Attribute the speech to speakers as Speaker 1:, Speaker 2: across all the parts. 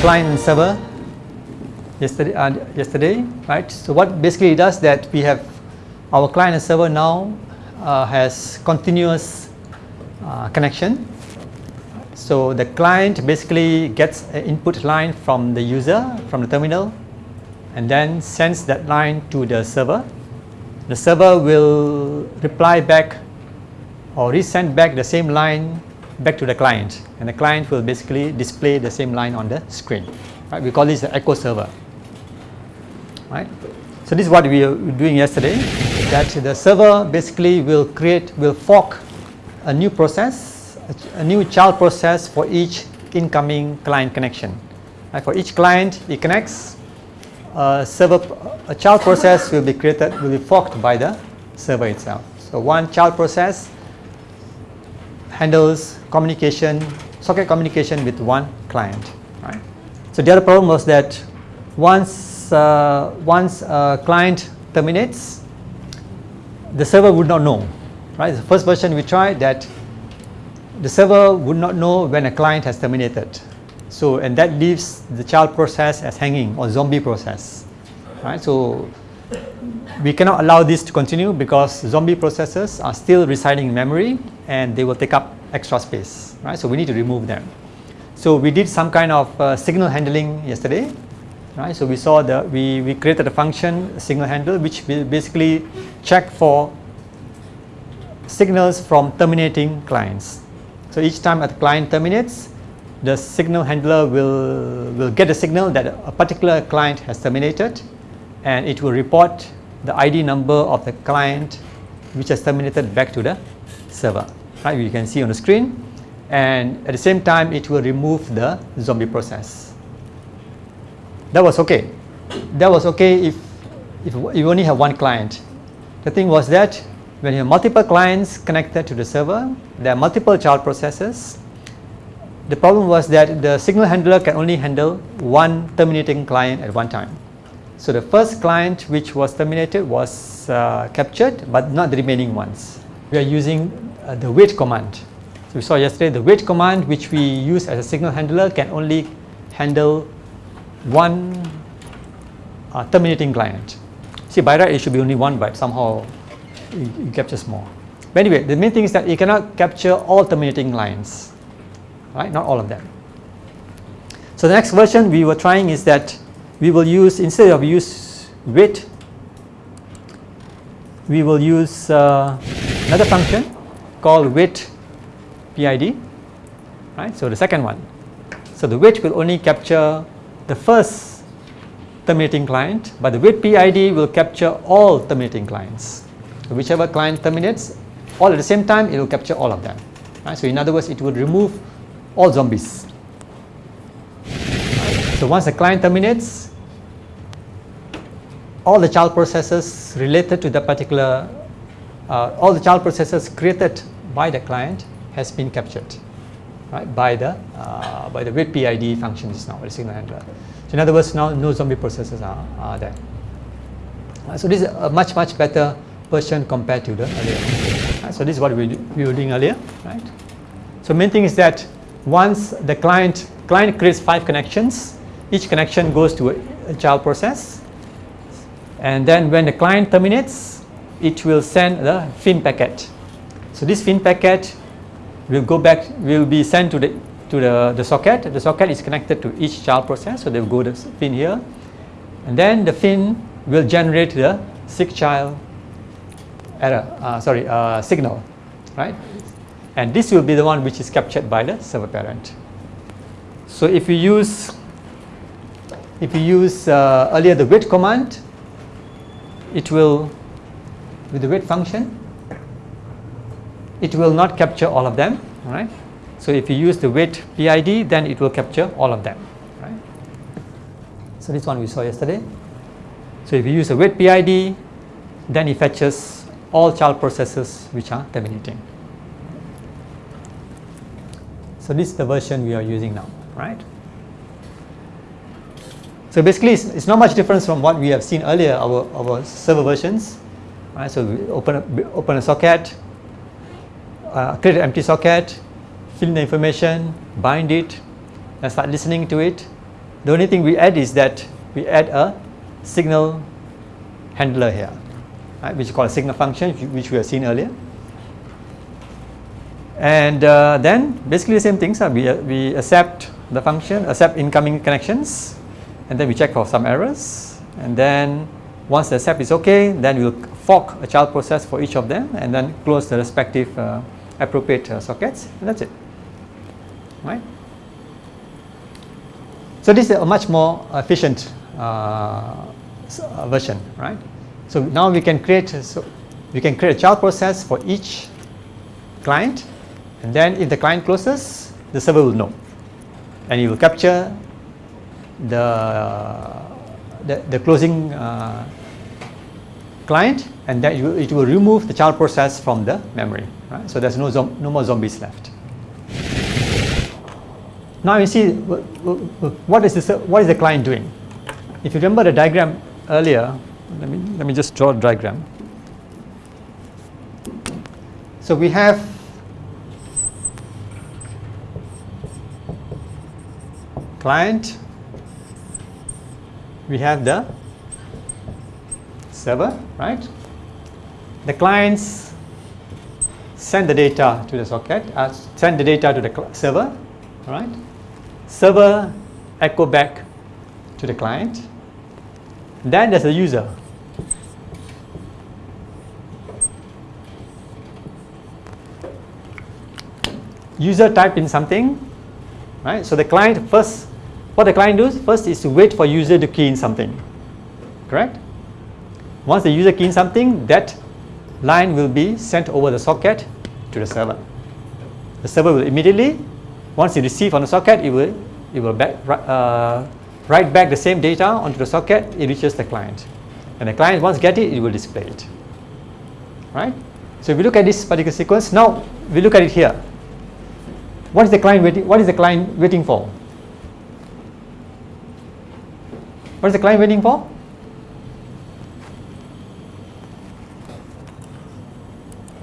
Speaker 1: client and server yesterday, uh, yesterday, right? So what basically it does that we have our client and server now uh, has continuous uh, connection. So the client basically gets an input line from the user, from the terminal, and then sends that line to the server. The server will reply back or resend back the same line back to the client and the client will basically display the same line on the screen. Right? We call this the echo server. Right? So this is what we were doing yesterday that the server basically will create, will fork a new process, a, new child process for each incoming client connection. Right? For each client it connects, a server, a child process will be created, will be forked by the server itself. So one child process handles communication, socket communication with one client. Right? So the other problem was that once uh, once a client terminates, the server would not know. Right? The first version we tried that the server would not know when a client has terminated. So and that leaves the child process as hanging or zombie process. Right? So we cannot allow this to continue because zombie processes are still residing in memory and they will take up extra space, right? So we need to remove them. So we did some kind of uh, signal handling yesterday, right? So we saw that we, we created a function signal handle which will basically check for signals from terminating clients. So each time a client terminates, the signal handler will, will get a signal that a particular client has terminated and it will report the ID number of the client which has terminated back to the server. Right, you can see on the screen and at the same time it will remove the zombie process. That was okay. That was okay if, if you only have one client. The thing was that when you have multiple clients connected to the server, there are multiple child processes. The problem was that the signal handler can only handle one terminating client at one time. So the first client which was terminated was uh, captured but not the remaining ones. We are using uh, the wait command. So we saw yesterday the wait command which we use as a signal handler can only handle one uh, terminating client. See by right it should be only one but somehow it, captures more. But anyway the main thing is that it cannot capture all terminating lines, right? Not all of them. So the next version we were trying is that we will use instead of use wait we will use uh, another function called wait PID right? So the second one. So the wait will only capture the first terminating client but the wait PID will capture all terminating clients. So whichever client terminates all at the same time it will capture all of them right? So in other words it will remove all zombies. So once the client terminates all the child processes related to the particular, uh, all the child processes created by the client has been captured right, by the uh, by the wait PID function just now, the signal handler. So in other words, now no zombie processes are, are there. Uh, so this is a much much better version compared to the earlier. Right, so this is what we, we were doing earlier, right? So main thing is that once the client client creates five connections, each connection goes to a, a child process and then when the client terminates it will send the fin packet. So this fin packet will go back will be sent to the to the, the socket. The socket is connected to each child process so they will go the fin here. And then the fin will generate the SIGCHLD error uh, sorry uh, signal right? And this will be the one which is captured by the server parent. So if you use if you use uh, earlier the wait command it will with the wait function it will not capture all of them right so if you use the wait PID then it will capture all of them right so this one we saw yesterday. So if you use the wait PID then it fetches all child processes which are terminating. So this is the version we are using now right so basically, it's, it's, not much difference from what we have seen earlier, our, our server versions. Right? So we open a, open a socket, uh, create an empty socket, fill in the information, bind it, and start listening to it. The only thing we add is that we add a signal handler here, right, which is called a signal function, which we have seen earlier. And uh, then basically the same things. Uh, we, uh, we accept the function, accept incoming connections, and then we check for some errors. And then once the accept is okay, then we'll fork a child process for each of them and then close the respective uh, appropriate uh, sockets. And that's it. Right? So this is a much more efficient uh, version, right? So now we can create so we can create a child process for each client and then if the client closes, the server will know. And it will capture the, the, the closing uh, client and will, it will, remove the child process from the memory. Right? So there's no, no more zombies left. Now you see what is, this, what is the client doing? If you remember the diagram earlier, let me, let me just draw a diagram. So we have client, we have the server, right? The clients send the data to the socket, uh, send the data to the server, right? Server echo back to the client. Then there's the user. User type in something, right? So the client first what the client does first is to wait for user to key in something, correct? Once the user key in something, that line will be sent over the socket to the server. The server will immediately, once it receives on the socket, it will, it will back, uh, write back the same data onto the socket, it reaches the client. And the client once get it, it will display it. Right? So if we look at this particular sequence, now we look at it here. What is the client waiting, what is the client waiting for? What is the client waiting for?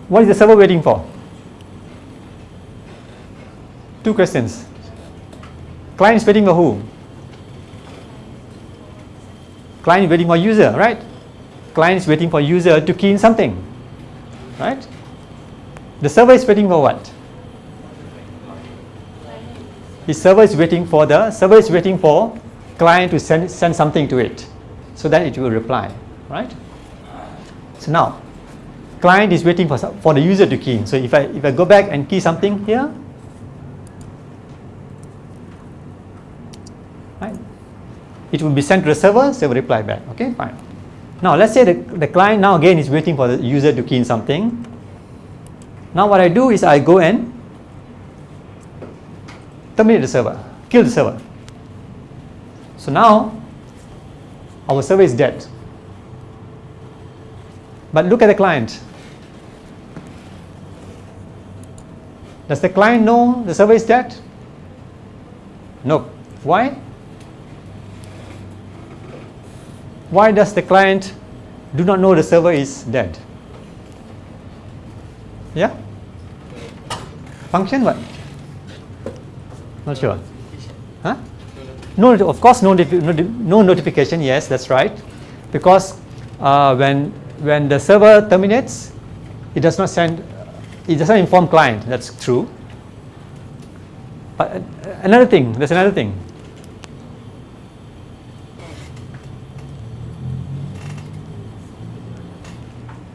Speaker 1: What is the server waiting for? Two questions. Client is waiting for who? Client is waiting for user, right? Client is waiting for user to key in something, right? The server is waiting for what? The server is waiting for the server is waiting for client to send, send something to it so that it will reply, right? So now, client is waiting for, for the user to key. So if I, if I go back and key something here, right, it will be sent to the server, server reply back, okay, fine. Now let's say the, the client now again is waiting for the user to key in something. Now what I do is I go and terminate the server, kill the server. So now our server is dead. But look at the client. Does the client know the server is dead? No. Why? Why does the client do not know the server is dead? Yeah? Function what? Not sure. No, of course, no, no notification. Yes, that's right. Because uh, when when the server terminates, it does not send, it does not inform client. That's true. But uh, another thing, there's another thing.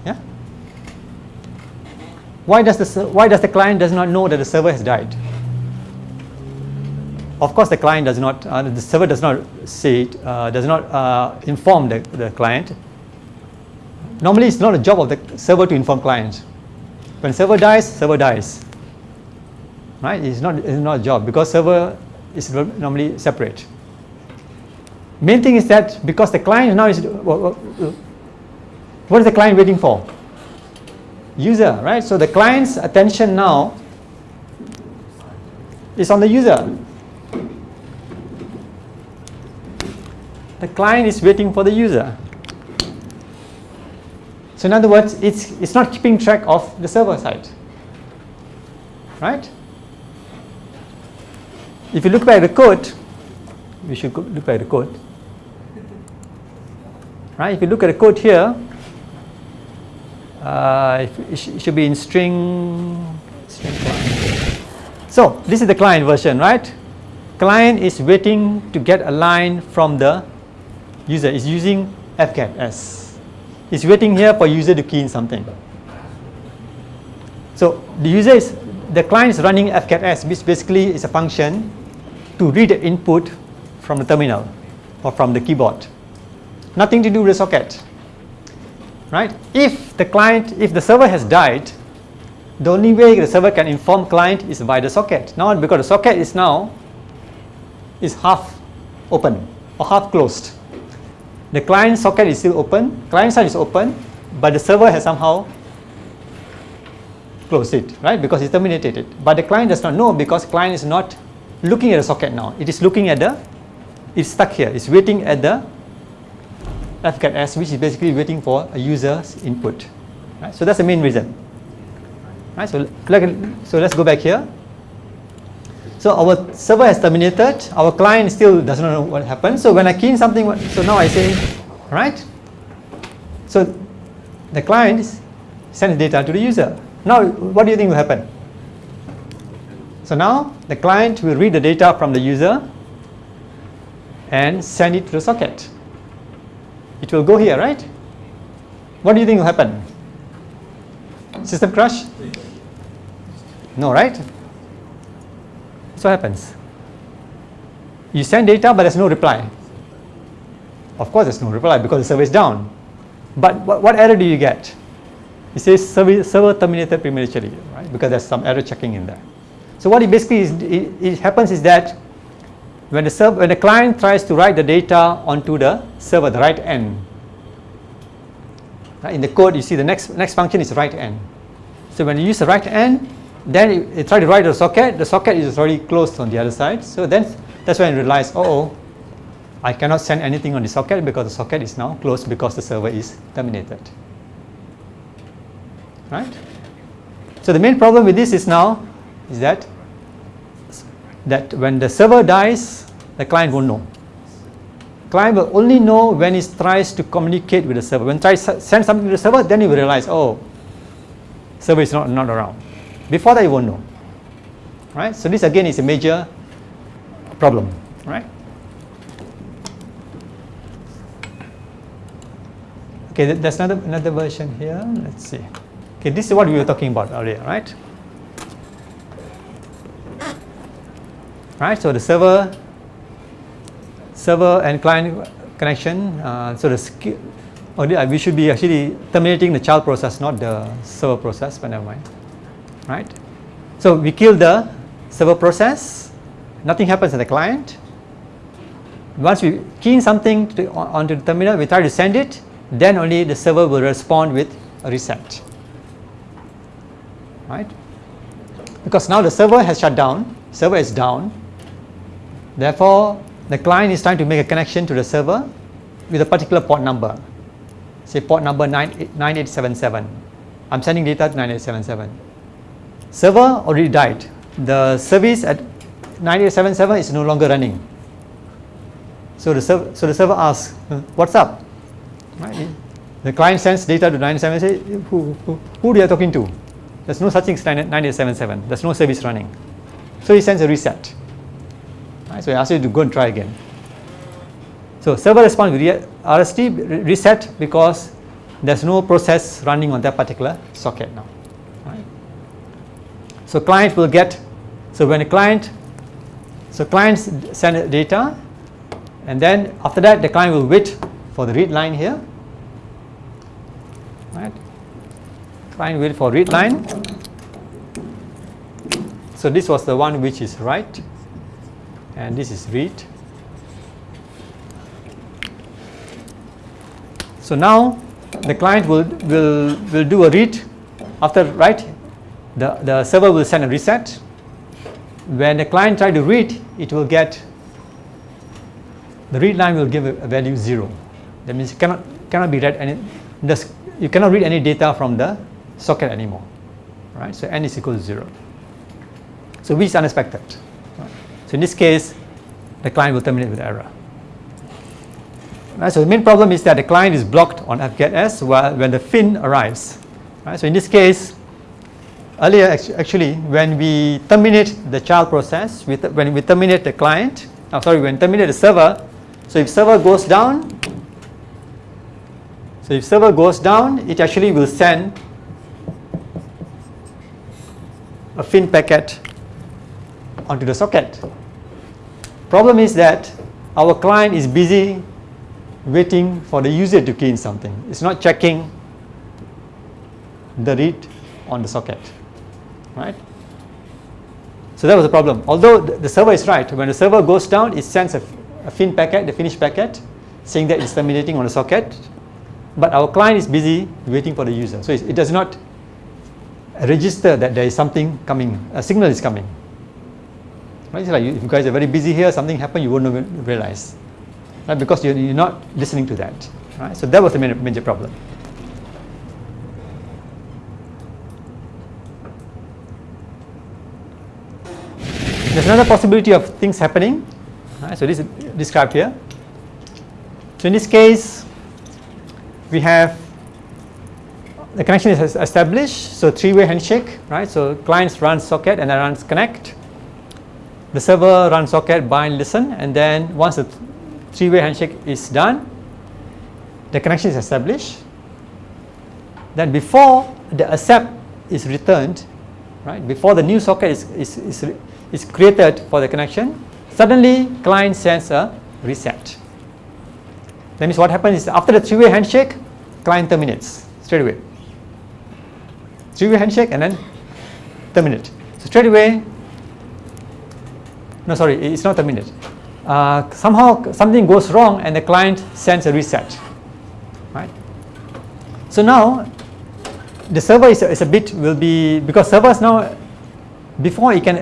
Speaker 1: Yeah. Why does the why does the client does not know that the server has died? Of course, the client does not, uh, the server does not say it, uh, does not uh, inform the, the client. Normally, it's not a job of the server to inform client. When server dies, server dies. Right? It's not, it's not a job because server is normally separate. Main thing is that because the client now is, what is the client waiting for? User, right? So the client's attention now is on the user. The client is waiting for the user. So in other words, it's, it's not keeping track of the server side. Right? if you look back at the code, we should look back at the code. Right? If you look at the code here, uh, it should be in string, string. So this is the client version, right? Client is waiting to get a line from the user. Is using fgets. It's waiting here for user to key in something. So the user is the client is running fgets, which basically is a function to read the input from the terminal or from the keyboard. Nothing to do with the socket. Right? If the client, if the server has died, the only way the server can inform client is by the socket. Now because the socket is now is half open or half closed. The client socket is still open, client side is open, but the server has somehow closed it, right? Because it terminated it. But the client does not know because client is not looking at the socket now. It is looking at the, it's stuck here. It's waiting at the fgets, which is basically waiting for a user's input. Right? So that's the main reason. Right? So, so let's go back here. So our server has terminated. Our client still doesn't know what happened. So when I key in something, so now I say, right? So the client sends data to the user. Now, what do you think will happen? So now the client will read the data from the user and send it to the socket. It will go here, right? What do you think will happen? System crash? No, right? So happens? You send data but there's no reply. Of course there's no reply because the server is down. But what, what error do you get? It says server, server terminated prematurely, right? Because there's some error checking in there. So what it basically is, it, it happens is that when the server, when the client tries to write the data onto the server, the writen. Right? In the code, you see the next next function is writen. So when you use the writen, then it, it try to write the socket. The socket is already closed on the other side. So then that's when you realize, oh, oh, I cannot send anything on the socket because the socket is now closed because the server is terminated. Right? So the main problem with this is now is that that when the server dies, the client won't know. Client will only know when it tries to communicate with the server. When it tries to send something to the server, then he will realize, oh, server is not, not around. Before that, he won't know. Right? So this again is a major problem. Right? Okay, there's another another version here. Let's see. Okay, this is what we were talking about earlier, right? right? So the server, server and client connection. Uh, so the the, uh, we should be actually terminating the child process, not the server process. But never mind, right? So we kill the server process. Nothing happens to the client. Once we key in something to, onto the terminal, we try to send it. Then only the server will respond with a reset, right? Because now the server has shut down. Server is down Therefore, the client is trying to make a connection to the server with a particular port number, say port number 9877. I'm sending data to 9877. Server already died. The service at 9877 is no longer running. So the, serv so the server asks, what's up? Right? The client sends data to 9877, who, who, who are you talking to? There's no such thing as 9877. There's no service running. So he sends a reset. Right? So he asks you to go and try again. So server responds with RST reset because there's no process running on that particular socket now. So client will get, so when a client, so clients send data and then after that the client will wait for the read line here. Right? Client wait for read line. So this was the one which is write and this is read. So now the client will, will, will do a read after write the, the server will send a reset. When the client try to read it will get the read line will give a, value 0. That means it cannot, cannot be read any you cannot read any data from the socket anymore. Right? So n is equal to 0. So which is unexpected. So in this case, the client will terminate with error. Right, so the main problem is that the client is blocked on fget while when the fin arrives. Right, so in this case, earlier actually when we terminate the child process, when we terminate the client, oh, sorry, when terminate the server, so if server goes down, so if server goes down, it actually will send a fin packet onto the socket. Problem is that our client is busy waiting for the user to key in something. It's not checking the read on the socket, right? So that was the problem. Although the server is right, when the server goes down, it sends a, a fin packet, the finished packet, saying that it's terminating on the socket. But our client is busy waiting for the user. So it does not register that there is something coming, a signal is coming. Right? It's like if you guys are very busy here, something happened, you won't realize. Right? Because you're, you're not listening to that. Right? So that was the major problem. There's another possibility of things happening. Right? So this is described here. So in this case, we have the connection is established, so three-way handshake, right? So clients run socket and then runs connect. The server runs socket, bind, listen, and then once the three-way handshake is done, the connection is established. Then before the accept is returned, right? Before the new socket is, is, is, is created for the connection, suddenly client sends a reset. That means what happens is after the three-way handshake, client terminates straight away three-way handshake and then terminate. So straight away, no sorry, it's not terminate. Uh, somehow something goes wrong and the client sends a reset, right? So now the server is a, is a bit will be because servers now before it can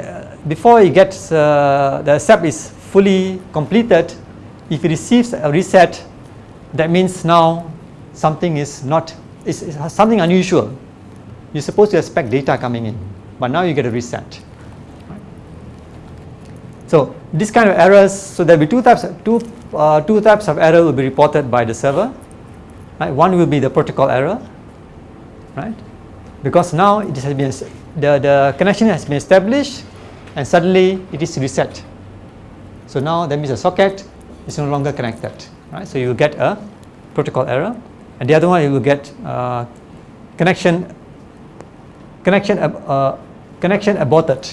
Speaker 1: before it gets uh, the step is fully completed, if it receives a reset, that means now something is not is, is something unusual you're supposed to expect data coming in, but now you get a reset. So this kind of errors, so there will be two types, two, uh, two types of error will be reported by the server. Right? One will be the protocol error, right? Because now it has been the, the connection has been established and suddenly it is reset. So now that means the socket is no longer connected, right? So you will get a protocol error, and the other one you will get uh, connection connection, uh, connection aborted.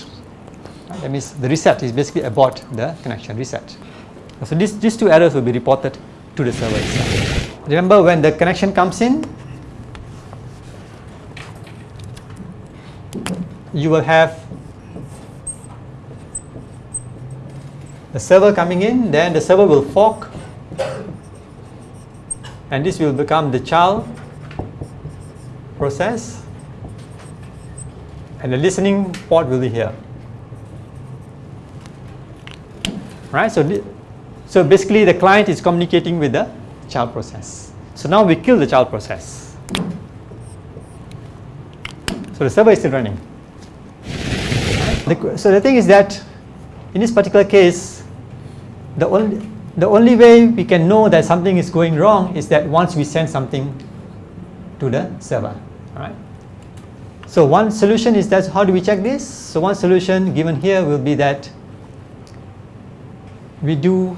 Speaker 1: That means the reset is basically abort the connection reset. So these, these two errors will be reported to the server itself. Remember when the connection comes in, you will have the server coming in, then the server will fork and this will become the child process and the listening port will be here. Right, so, so basically the client is communicating with the child process. So now we kill the child process. So the server is still running. So the thing is that in this particular case, the only, the only way we can know that something is going wrong is that once we send something to the server. Right? So one solution is that how do we check this? So one solution given here will be that we do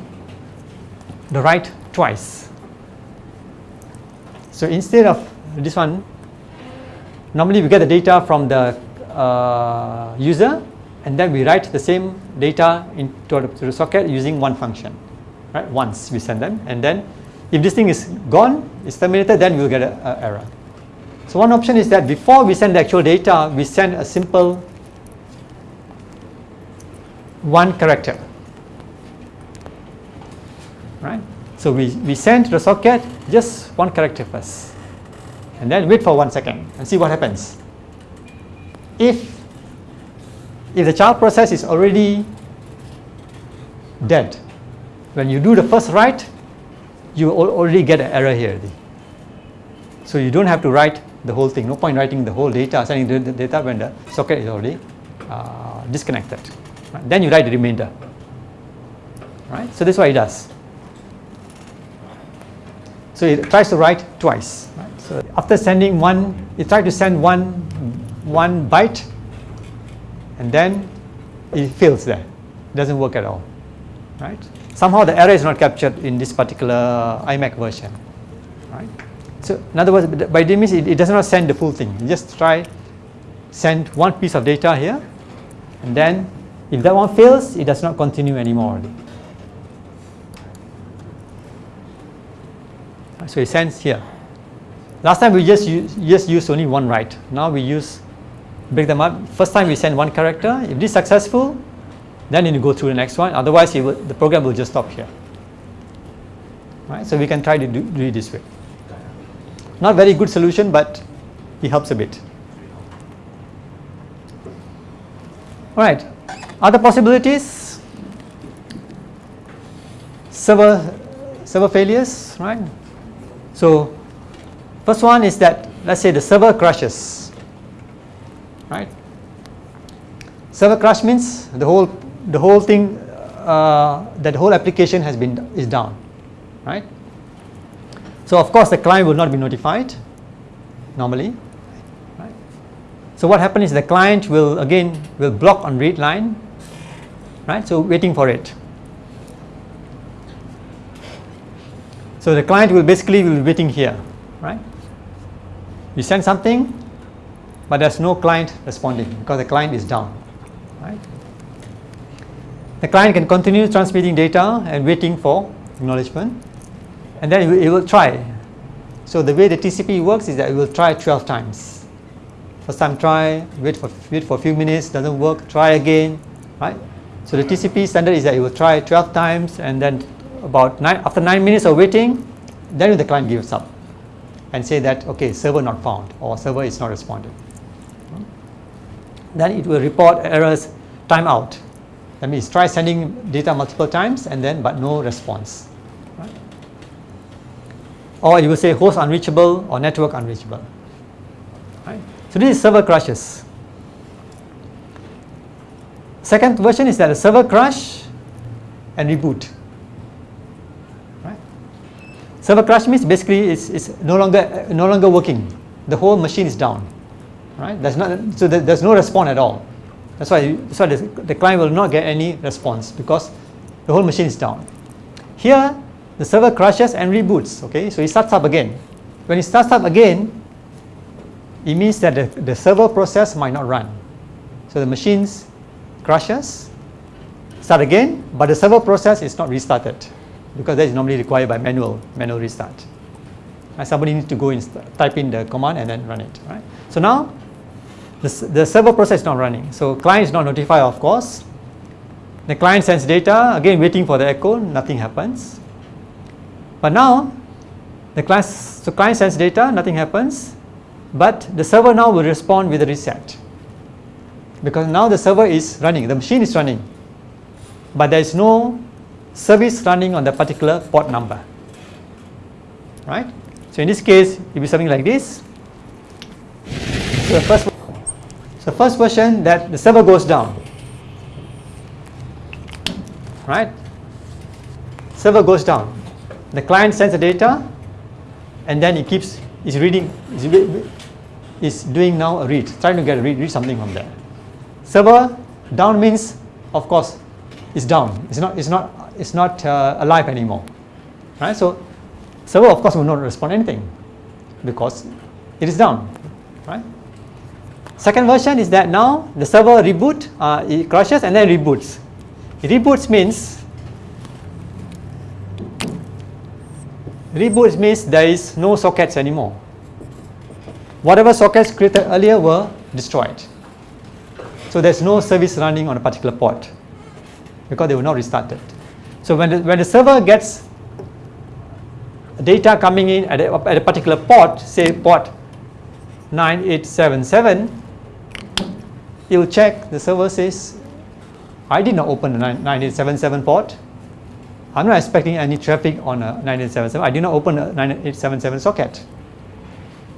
Speaker 1: the write twice. So instead of this one, normally we get the data from the uh, user and then we write the same data into the, socket using one function. Right? Once we send them and then if this thing is gone, it's terminated, then we'll get an error. So one option is that before we send the actual data, we send a simple one character. Right? So we, we send to the socket just one character first. And then wait for one second and see what happens. If, if the child process is already dead, when you do the first write, you already get an error here. So you don't have to write the whole thing. No point writing the whole data, sending the data when the socket is already uh, disconnected. Then you write the remainder. right? So this is what it does. So it tries to write twice. Right? So after sending one, it tries to send one, one byte and then it fails there. It doesn't work at all. Right? Somehow the error is not captured in this particular IMAC version. Right? So in other words, by this means it, it does not send the full thing. You just try send one piece of data here and then if that one fails, it does not continue anymore. So it sends here. Last time we just use, just used only one write. Now we use break them up. First time we send one character. If this is successful, then you go through the next one. Otherwise, will, the program will just stop here. Right? So we can try to do, do it this way. Not very good solution, but it helps a bit. All right. Other possibilities? Server server failures, right? So first one is that let's say the server crashes, right? Server crash means the whole the whole thing uh, that whole application has been is down, right? So of course the client will not be notified normally. Right? So what happens is the client will again will block on read line, right? So waiting for it. So the client will basically will be waiting here, right? You send something, but there's no client responding because the client is down, right? The client can continue transmitting data and waiting for acknowledgement and then it will, try. So the way the TCP works is that it will try 12 times. First time try, wait for, wait for a few minutes, doesn't work, try again, right? So the TCP standard is that it will try 12 times and then about nine, after 9 minutes of waiting, then the client gives up and say that, okay, server not found or server is not responding. Then it will report errors timeout. That means try sending data multiple times and then but no response or you will say host unreachable or network unreachable. Right? So this is server crashes. Second version is that a server crash and reboot. Right? Server crash means basically it's, it's no longer no longer working. The whole machine is down. Right? There's not so there's no response at all. That's why that's why the, the client will not get any response because the whole machine is down. Here the server crashes and reboots. Okay, so it starts up again. When it starts up again, it means that the, the server process might not run. So the machines crashes, start again, but the server process is not restarted because that is normally required by manual manual restart. And somebody needs to go and type in the command and then run it. Right. So now the, the server process is not running. So client is not notified, of course. The client sends data, again waiting for the echo, nothing happens. But now, the client, so client sends data, nothing happens, but the server now will respond with a reset. Because now the server is running, the machine is running, but there is no service running on the particular port number. Right? So in this case, it will be something like this. So the first, so first version that the server goes down. Right? Server goes down. The client sends the data and then it keeps is reading is, is doing now a read trying to get a read, read something from there. Server down means of course it's down. It's not it's not it's not uh, alive anymore. Right? So server of course will not respond anything because it is down. Right second version is that now the server reboot uh, it crashes and then reboots reboots means Reboot means there is no sockets anymore. Whatever sockets created earlier were destroyed. So there's no service running on a particular port because they were not restarted. So when the, when the server gets data coming in at a, at a particular port, say port 9877, it will check, the server says, I did not open the 9877 port, I'm not expecting any traffic on a 9877. I did not open a 9877 socket.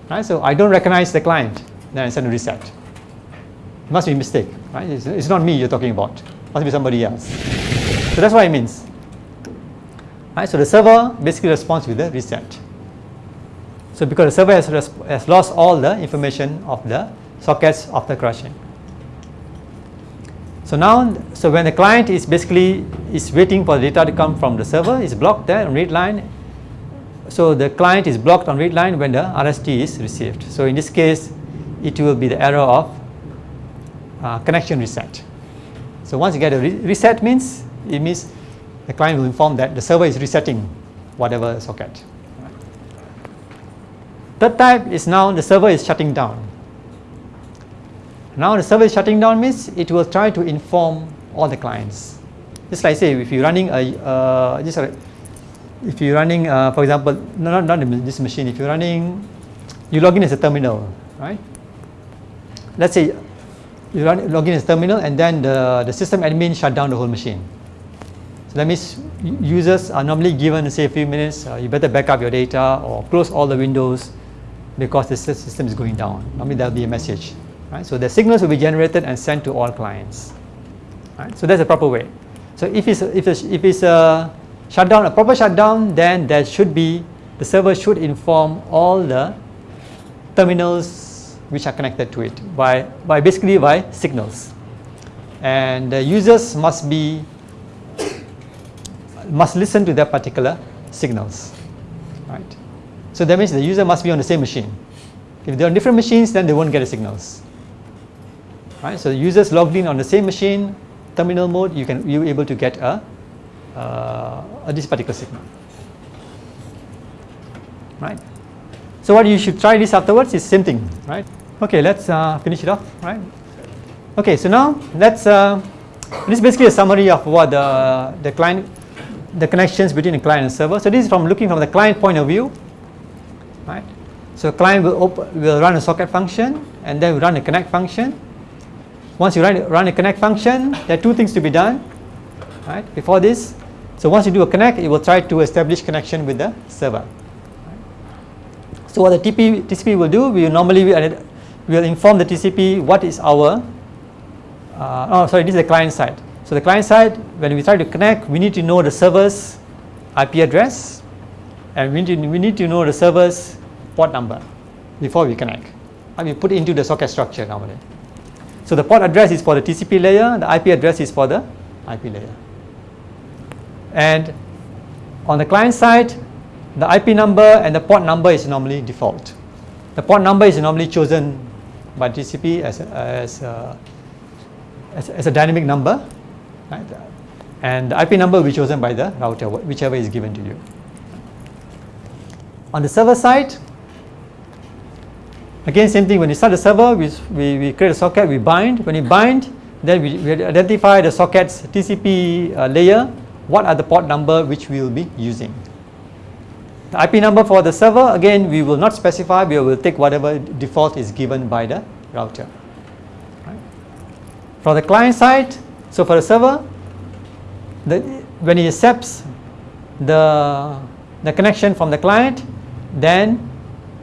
Speaker 1: Right? So I don't recognize the client. Then I send a reset. It must be a mistake. Right? It's, it's not me you're talking about. It must be somebody else. So that's what it means. Right? So the server basically responds with the reset. So because the server has, has lost all the information of the sockets after crashing. So now, so when the client is basically is waiting for the data to come from the server, is blocked there on read line. So the client is blocked on read line when the RST is received. So in this case, it will be the error of uh, connection reset. So once you get a re reset means, it means the client will inform that the server is resetting whatever socket. Third type is now the server is shutting down. Now the server is shutting down means it will try to inform all the clients. Just like say if you're running a, uh, just if you're running, uh, for example, not, not this machine, if you're running, you log in as a terminal, right? Let's say you run, log in as a terminal and then the, the system admin shut down the whole machine. So that means users are normally given say a few minutes, uh, you better back up your data or close all the windows because the system is going down. Normally there will be a message. Right? So the signals will be generated and sent to all clients. Right? So that's the proper way. So if it's, if it's, if it's a shutdown, a proper shutdown, then there should be, the server should inform all the terminals which are connected to it by, by basically by signals. And the users must be, must listen to that particular signals. Right? So that means the user must be on the same machine. If they're on different machines, then they won't get the signals. Right? So the users logged in on the same machine, terminal mode, you can you able to get a, uh, this particular signal. Right? So what you should try this afterwards is same thing, right? Okay, let's uh, finish it off, right? Okay, so now let's, uh, this is basically a summary of what the, the client, the connections between the client and server. So this is from looking from the client point of view, right? So client will, open, will run a socket function and then we run a connect function once you run, run a connect function, there are two things to be done right, before this. So once you do a connect, it will try to establish connection with the server. So what the TP, TCP will do, we will normally we will inform the TCP what is our, uh, oh sorry, this is the client side. So the client side, when we try to connect, we need to know the server's IP address and we need to, we need to know the server's port number before we connect. And we put into the socket structure normally. So the port address is for the TCP layer, the IP address is for the IP layer. And on the client side, the IP number and the port number is normally default. The port number is normally chosen by TCP as a, as a, as, as a dynamic number, right? and the IP number will be chosen by the router, whichever is given to you. On the server side, Again, same thing, when you start the server, we, we, we create a socket, we bind. When we bind, then we, we identify the socket's TCP uh, layer, what are the port number which we will be using. The IP number for the server, again, we will not specify, we will take whatever default is given by the router. Right. For the client side, so for the server, the, when it accepts the, the connection from the client, then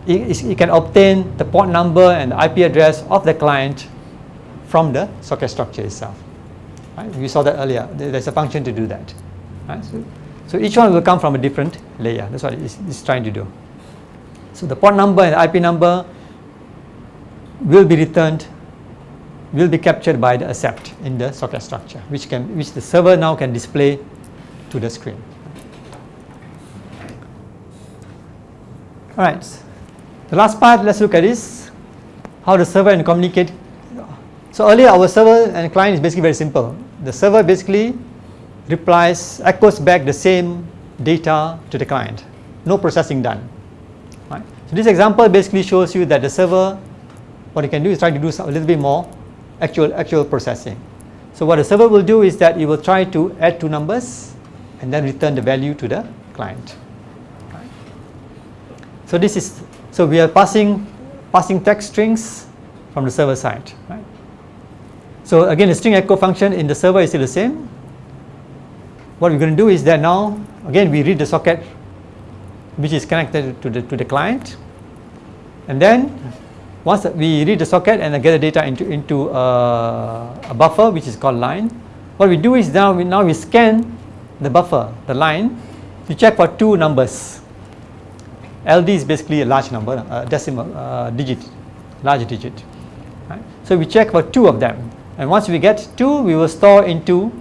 Speaker 1: you can obtain the port number and the IP address of the client from the socket structure itself. Right? Saw that earlier. There's a function to do that. Right? So, so, each one will come from a different layer. That's what it's, it's trying to do. So the port number and IP number will be returned, will be captured by the accept in the socket structure, which can, which the server now can display to the screen. All right. The last part, let's look at this, how the server and communicate. So earlier our server and client is basically very simple. The server basically replies, echoes back the same data to the client. No processing done. Right? So this example basically shows you that the server, what it can do is try to do a little bit more actual, actual processing. So what the server will do is that it will try to add two numbers and then return the value to the client. So this is so we are passing, passing text strings from the server side. Right? So again, the string echo function in the server is still the same. What we're going to do is that now, again, we read the socket which is connected to the, to the client. And then once we read the socket and get the data into, into a, a buffer which is called line, what we do is now we, now we scan the buffer, the line, you check for two numbers. LD is basically a large number, a decimal uh, digit, large digit. Right? So we check for two of them, and once we get two, we will store into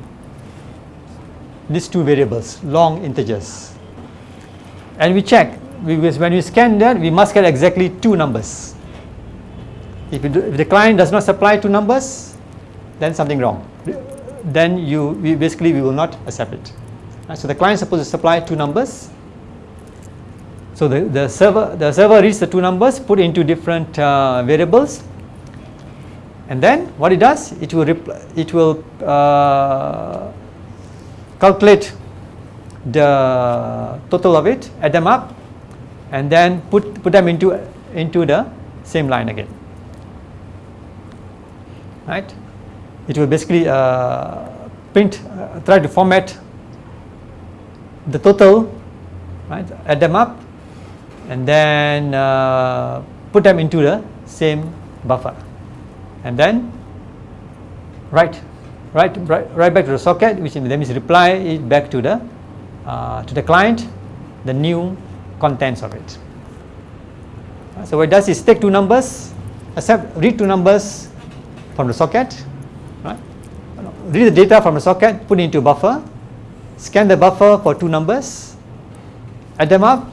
Speaker 1: these two variables, long integers. And we check, we, when we scan that, we must get exactly two numbers. If, do, if, the client does not supply two numbers, then something wrong. Then you we basically we will not accept it. Right, so the client is supposed to supply two numbers. So the, the server the server reads the two numbers, put into different uh, variables, and then what it does, it will it will uh, calculate the total of it, add them up, and then put put them into into the same line again. Right? It will basically uh, print, uh, try to format the total, right? Add them up, and then uh, put them into the same buffer, and then write right, right back to the socket, which means reply it back to the uh, to the client, the new contents of it. So what it does is take two numbers, accept read two numbers from the socket, right? read the data from the socket, put it into a buffer, scan the buffer for two numbers, add them up,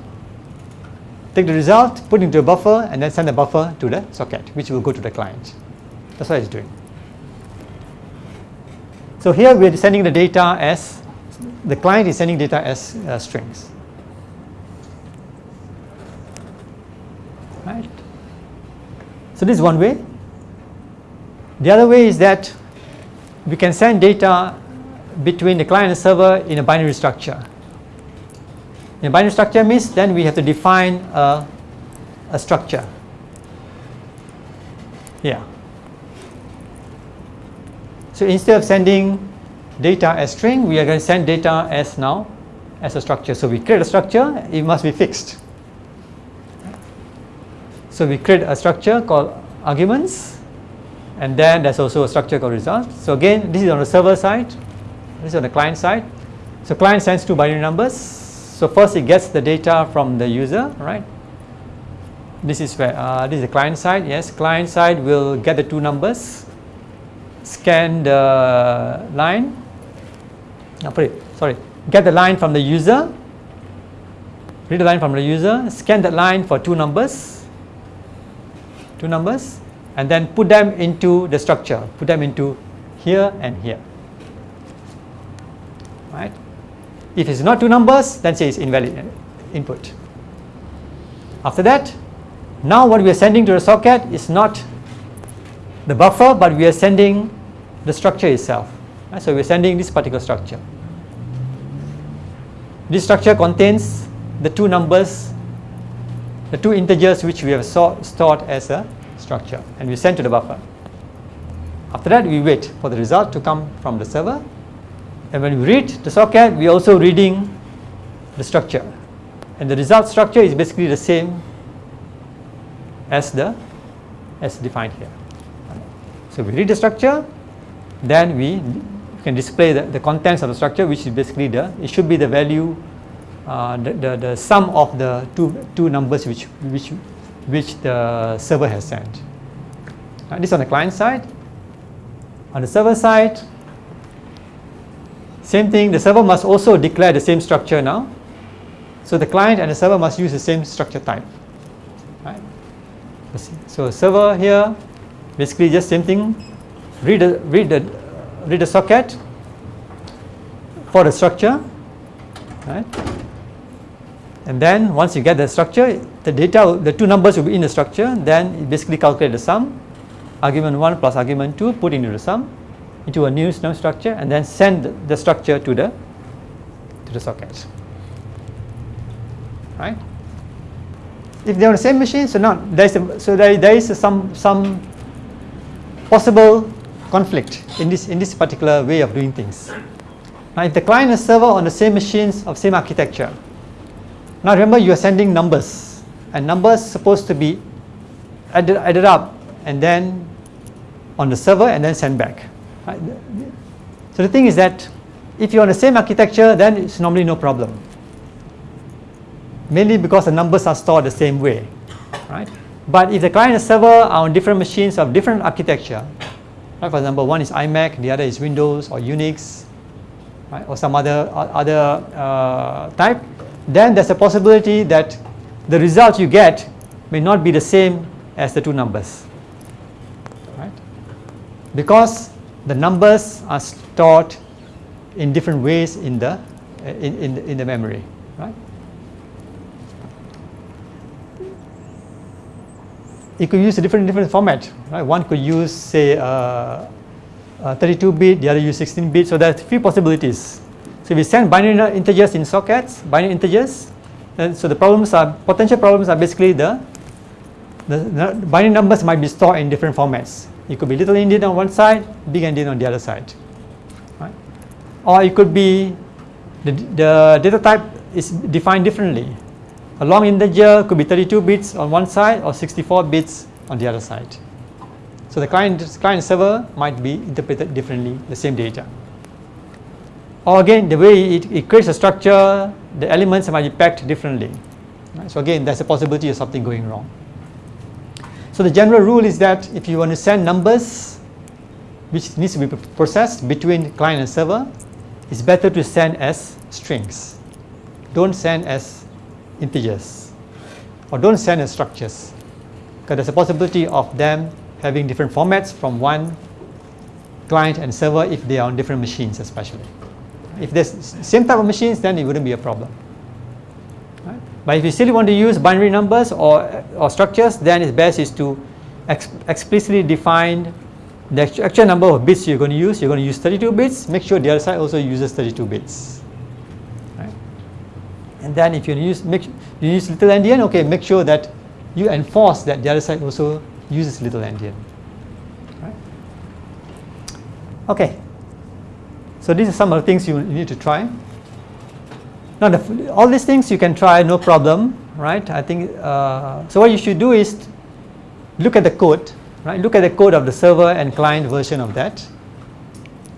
Speaker 1: take the result, put it into a buffer, and then send the buffer to the socket, which will go to the client. That's what it's doing. So here we are sending the data as, the client is sending data as uh, strings. Right. So this is one way. The other way is that we can send data between the client and server in a binary structure. In a binary structure means then we have to define a, a structure. Yeah. So instead of sending data as string, we are going to send data as now as a structure. So we create a structure, it must be fixed. So we create a structure called arguments and then there's also a structure called result. So again, this is on the server side, this is on the client side. So client sends two binary numbers. So first it gets the data from the user, right? This is where uh, this is the client side. Yes, client side will get the two numbers scan the line, sorry, get the line from the user, read the line from the user, scan that line for two numbers, two numbers, and then put them into the structure, put them into here and here. Right? If it's not two numbers, then say it's invalid input. After that, now what we are sending to the socket is not the buffer, but we are sending the structure itself. Uh, so we're sending this particular structure. This structure contains the two numbers, the two integers which we have stored as a structure and we send to the buffer. After that we wait for the result to come from the server and when we read the socket we are also reading the structure and the result structure is basically the same as the as defined here. So we read the structure, then we can display the, the contents of the structure which is basically the, it should be the value, uh, the, the, the sum of the two, two numbers which, which, which the server has sent. Uh, this on the client side. On the server side, same thing, the server must also declare the same structure now. So the client and the server must use the same structure type. Right? So server here basically just same thing. Read the, read the, read the socket for the structure. Right? And then once you get the structure the data the two numbers will be in the structure. Then it basically calculate the sum. Argument 1 plus argument 2 put into the sum into a new snow structure and then send the structure to the to the socket right if they are on the same machine so not there is a, so there, there is some some possible conflict in this, in this particular way of doing things. Now, if the client and server on the same machines of same architecture, now remember you are sending numbers and numbers supposed to be added, added up and then on the server and then sent back. Right? So the thing is that if you're on the same architecture then it's normally no problem. mainly because the numbers are stored the same way, right? But if the client and server are on different machines of different architecture, right? For example, one is iMac, the other is Windows or Unix, right? or some other other uh, type, then there's a possibility that the result you get may not be the same as the two numbers, right? Because the numbers are stored in different ways in the in, in, in the memory, right? You could use a different different format, right? One could use say uh, 32-bit, the other use 16-bit. So there are few possibilities. So we send binary integers in sockets, binary integers, and so the problems are potential problems are basically the, the binary numbers might be stored in different formats. It could be little endian on one side, big endian on the other side, right? Or it could be the, the data type is defined differently. A long integer could be 32 bits on one side or 64 bits on the other side. So the client, client server might be interpreted differently, the same data. Or again, the way it, it creates a structure, the elements might be packed differently. Right? So again, there's a possibility of something going wrong. So the general rule is that if you want to send numbers which needs to be processed between client and server, it's better to send as strings. Don't send as integers or don't send as structures because there's a possibility of them having different formats from one client and server if they are on different machines especially. If there's the same type of machines then it wouldn't be a problem. But if you still want to use binary numbers or, or structures then it's best is to ex explicitly define the actual number of bits you're going to use. You're going to use 32 bits. Make sure the other side also uses 32 bits. Right? And then if you use make you use little endian, okay, make sure that you enforce that the other side also uses little endian. Right? Okay. So these are some of the things you need to try. Now, the, all these things you can try, no problem, right? I think uh, so. What you should do is look at the code, right? Look at the code of the server and client version of that.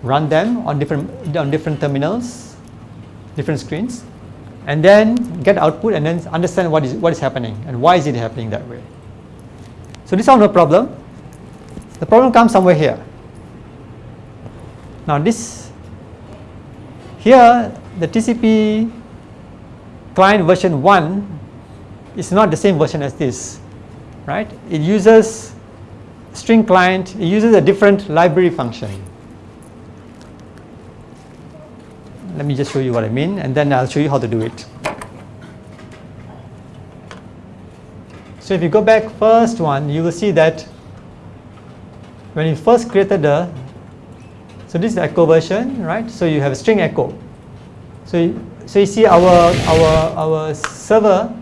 Speaker 1: Run them on different on different terminals, different screens, and then get output and then understand what is what is happening and why is it happening that way. So this is no problem. The problem comes somewhere here. Now this here the TCP client version 1 is not the same version as this, right? It uses string client, it uses a different library function. Let me just show you what I mean and then I'll show you how to do it. So if you go back first one, you will see that when you first created the, so this is the echo version, right? So you have a string echo. So you, so you see our our our server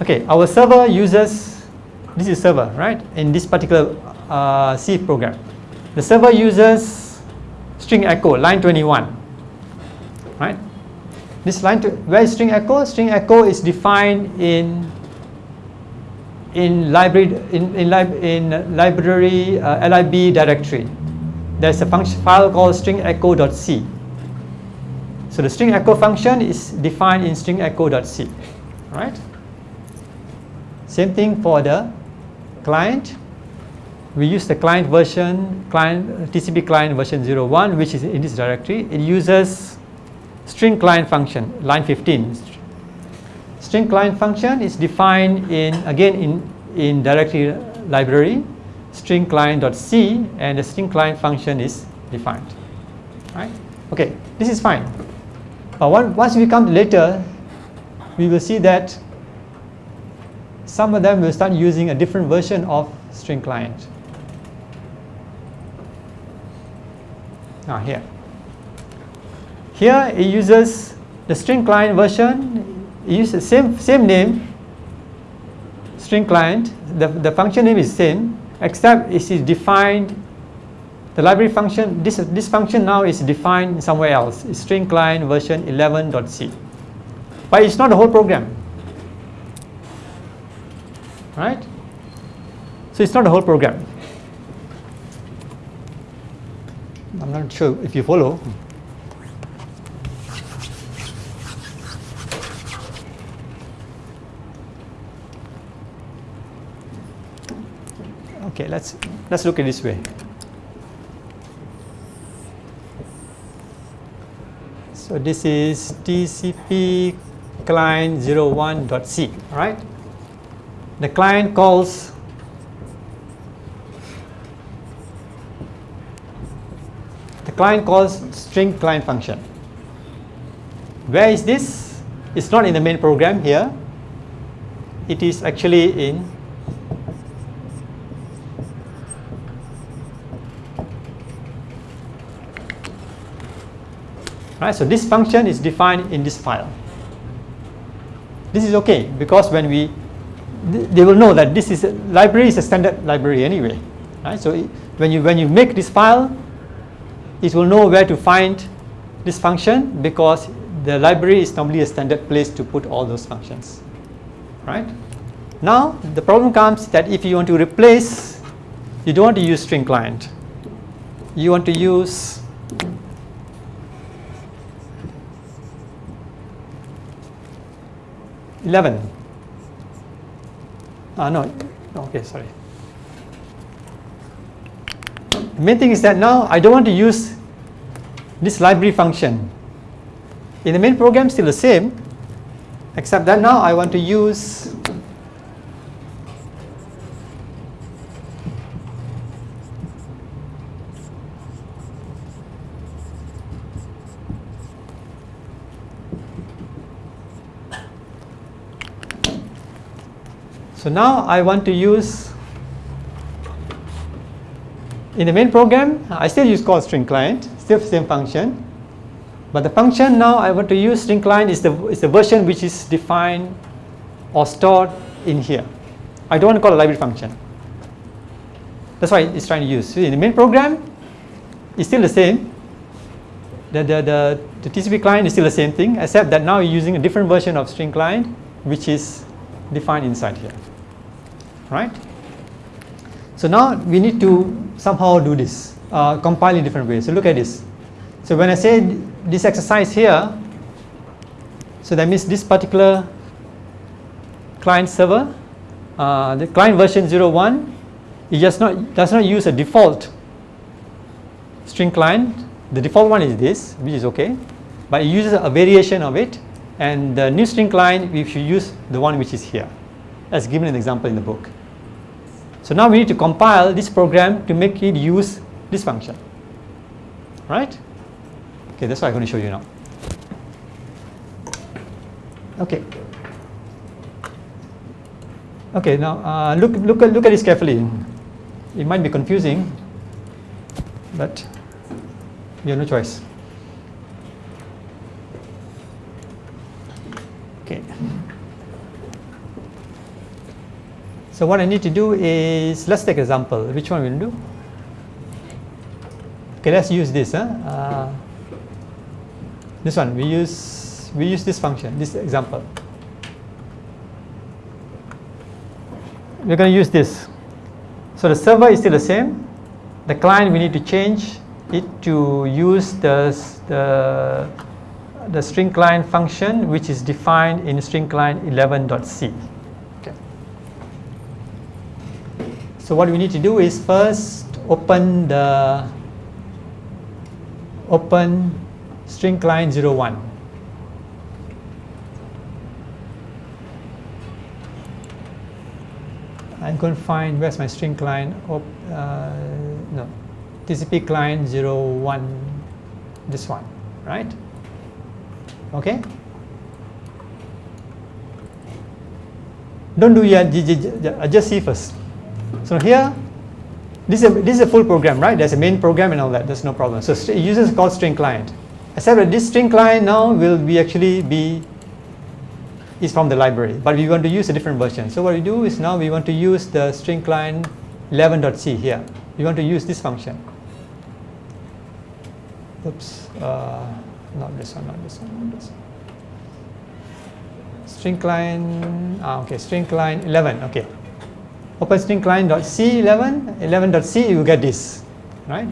Speaker 1: Okay, our server uses this is server, right? In this particular uh, C program. The server uses string echo, line 21, right? This line, to, where is string echo? String echo is defined in in library in in, lib, in library uh, lib directory. There's a function file called string echo.c. So the string echo function is defined in string echo.c, right? Same thing for the client we use the client version, client TCP client version 01, which is in this directory. It uses string client function, line 15. String client function is defined in again in in directory library, string client.c, and the string client function is defined. Right? Okay, this is fine. But once we come later, we will see that some of them will start using a different version of string client. Now here. Here it uses the string client version, it uses the same, same name, string client, the, the function name is same, except it is defined, the library function, this, this function now is defined somewhere else, it's string client version 11.c. But it's not the whole program, right? So it's not a whole program. I'm not sure if you follow. Okay, let's let's look at this way. So this is TCP client 01.c, right? The client calls the client calls string client function. Where is this? It's not in the main program here. It is actually in Right, so this function is defined in this file. This is okay because when we, they will know that this is a library is a standard library anyway. Right, so when you when you make this file, it will know where to find this function because the library is normally a standard place to put all those functions. Right. Now the problem comes that if you want to replace, you don't want to use string client. You want to use 11 ah no. Okay sorry. The main thing is that now I don't want to use this library function. In the main program still the same except that now I want to use So now I want to use in the main program I still use call string client still same function. But the function now I want to use string client is the is the version which is defined or stored in here. I don't want to call a library function. That's why it's trying to use. In the main program it's still the same. The, the, the, the TCP client is still the same thing except that now you're using a different version of string client which is defined inside here right? So now we need to somehow do this, uh, compile in different ways. So look at this. So when I say this exercise here, so that means this particular client server, uh, the client version 01, it just not does not use a default string client. The default one is this, which is okay, but it uses a variation of it. And the new string client, we should use the one which is here, as given an example in the book. So now we need to compile this program to make it use this function. Right? Okay, that's what I'm going to show you now. Okay. Okay, now uh, look, look, look at this carefully. It might be confusing, but you have no choice. So what I need to do is, let's take example. Which one we'll do? Okay, let's use this. Huh? Uh, this one, we use, we use this function, this example. We're going to use this. So the server is still the same. The client, we need to change it to use the, the, the string client function, which is defined in string client 11.c. So what we need to do is first open the open string client 01. I'm going to find where's my string client op, uh, no TCP client 01 this one right? Okay? Don't do yet just see first so here, this is, a, this is a full program, right? There's a main program and all that. There's no problem. So it uses called string client. Except that this string client now will be actually be is from the library, but we want to use a different version. So what we do is now we want to use the string client 11.c here. We want to use this function. Oops, uh, not this one, not this one, not this one. String client, ah, okay, string client 11, okay. Open string client dot c11 11.c you get this right?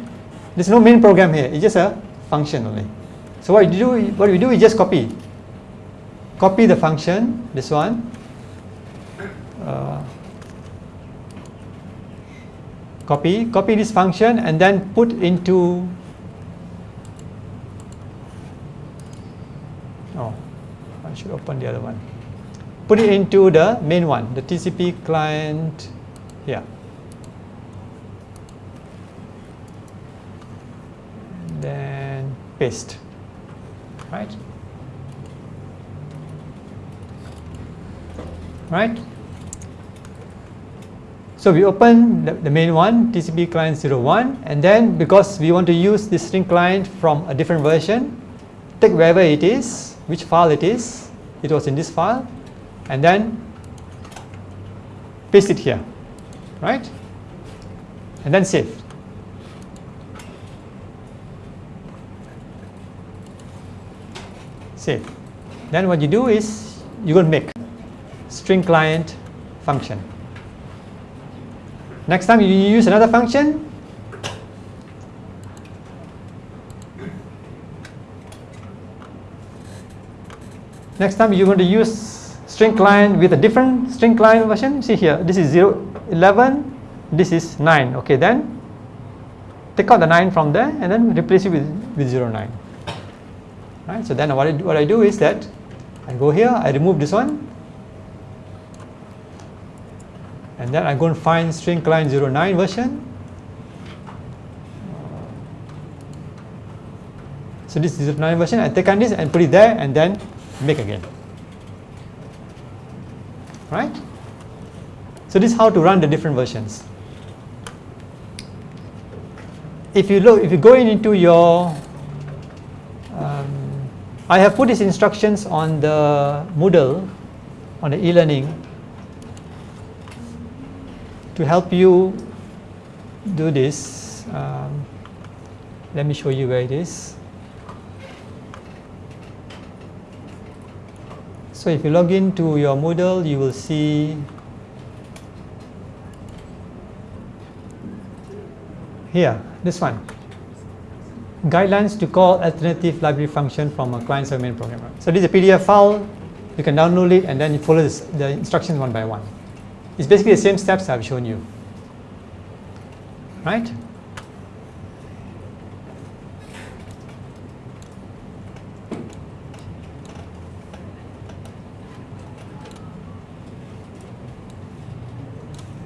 Speaker 1: There's no main program here it's just a function only. So what you do what we do is just copy. Copy the function this one. Uh, copy copy this function and then put into oh I should open the other one. Put it into the main one the TCP client here then paste right? Right? So we open the, the, main one TCP client 01 and then because we want to use this string client from a different version take wherever it is which file it is it was in this file and then paste it here right? And then save. Save. Then what you do is you're going to make string client function. Next time you use another function, next time you're going to use string client with a different string client version. See here, this is 0, 11, this is 9. Okay, then take out the 9 from there and then replace it with, with 0, 9. Right, so then what I, what I do is that I go here, I remove this one, and then I go and find string client 09 version. So this is 09 version, I take on this and put it there and then make again. Right? So this is how to run the different versions. If you look, if you go in into your, um, I have put these instructions on the Moodle, on the e-learning to help you do this, um, let me show you where it is. So if you log into your Moodle, you will see here, this one. Guidelines to call alternative library function from a client-server main programmer. So this is a PDF file. You can download it and then you follow this, the instructions one by one. It's basically the same steps I've shown you. Right?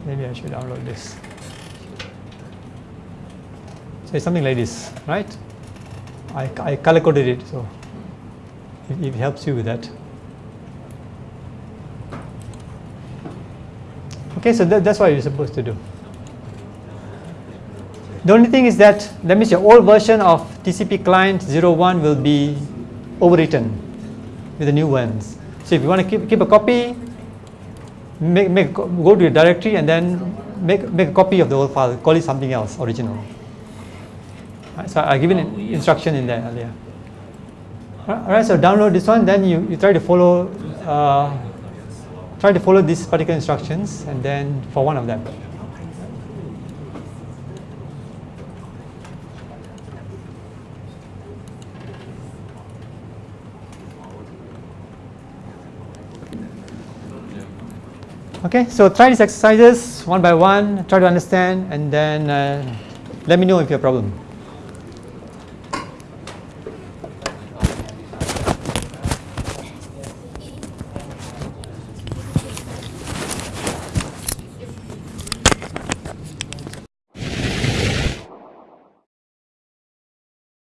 Speaker 1: Maybe I should download this. So it's something like this, right? I, I color coded it, so it, it helps you with that. Okay, so that, that's what you're supposed to do. The only thing is that that means your old version of TCP client 01 will be overwritten with the new ones. So if you want to keep, keep a copy, make, make, go to your directory and then make, make a copy of the old file, call it something else, original. Right, so I given an instruction in there earlier. Alright, so download this one, then you, you try to follow uh, try to follow these particular instructions and then for one of them. Okay, so try these exercises one by one, try to understand and then uh, let me know if you have a problem.